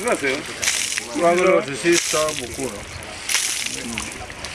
Gracias. Gracias. Gracias. Gracias. Gracias.